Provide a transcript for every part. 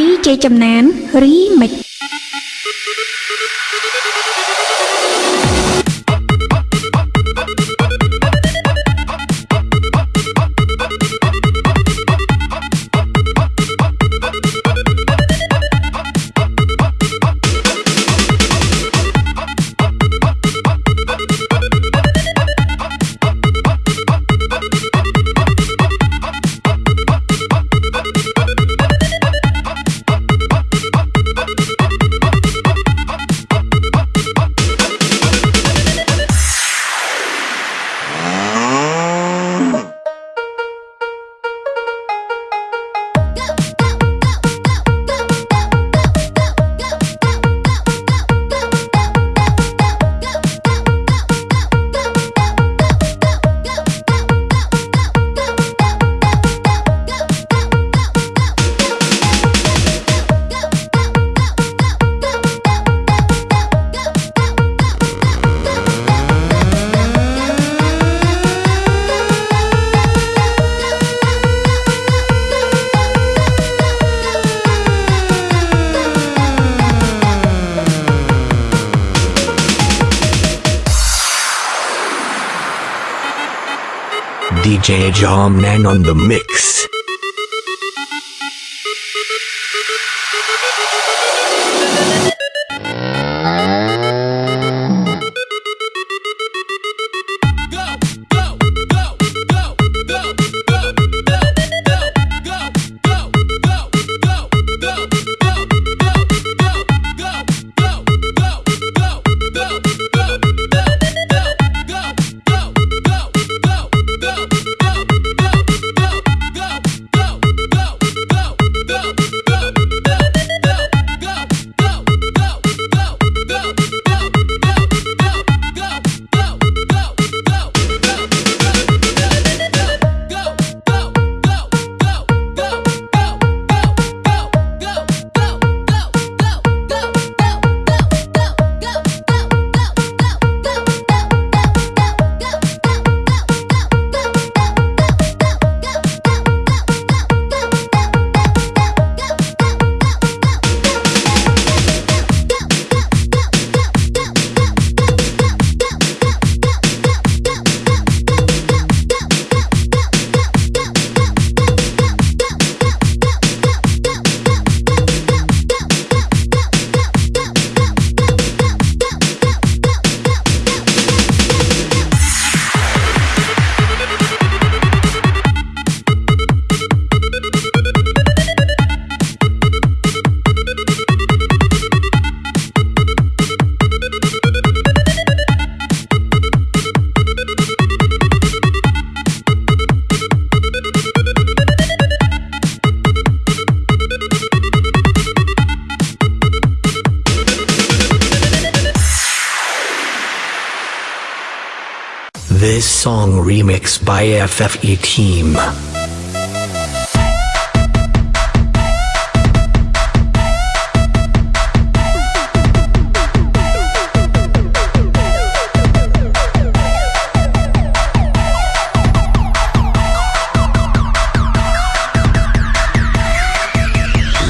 DJ ចំណាន Remix DJ Jomnan on the mix. Song remix by FFE Team.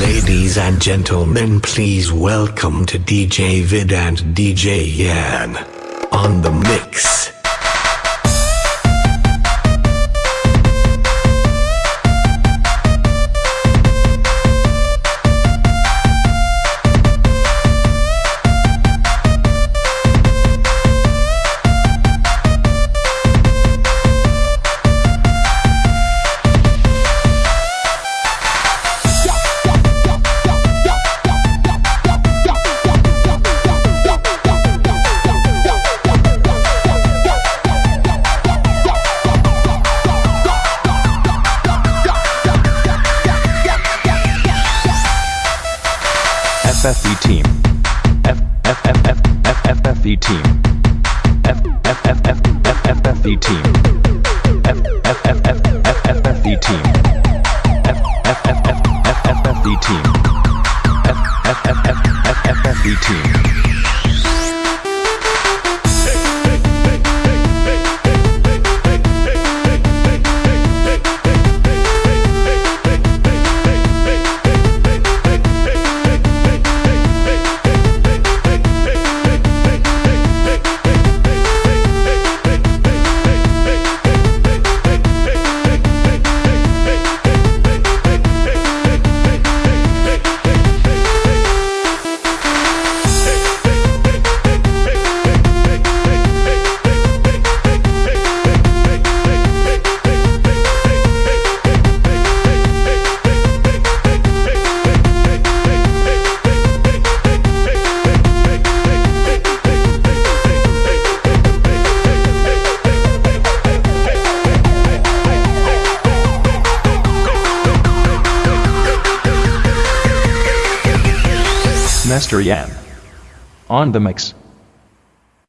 Ladies and gentlemen, please welcome to DJ Vid and DJ Yan on the mix. FFE team. F F F F F F FFE team. F F F F F F FFE team. On the mix.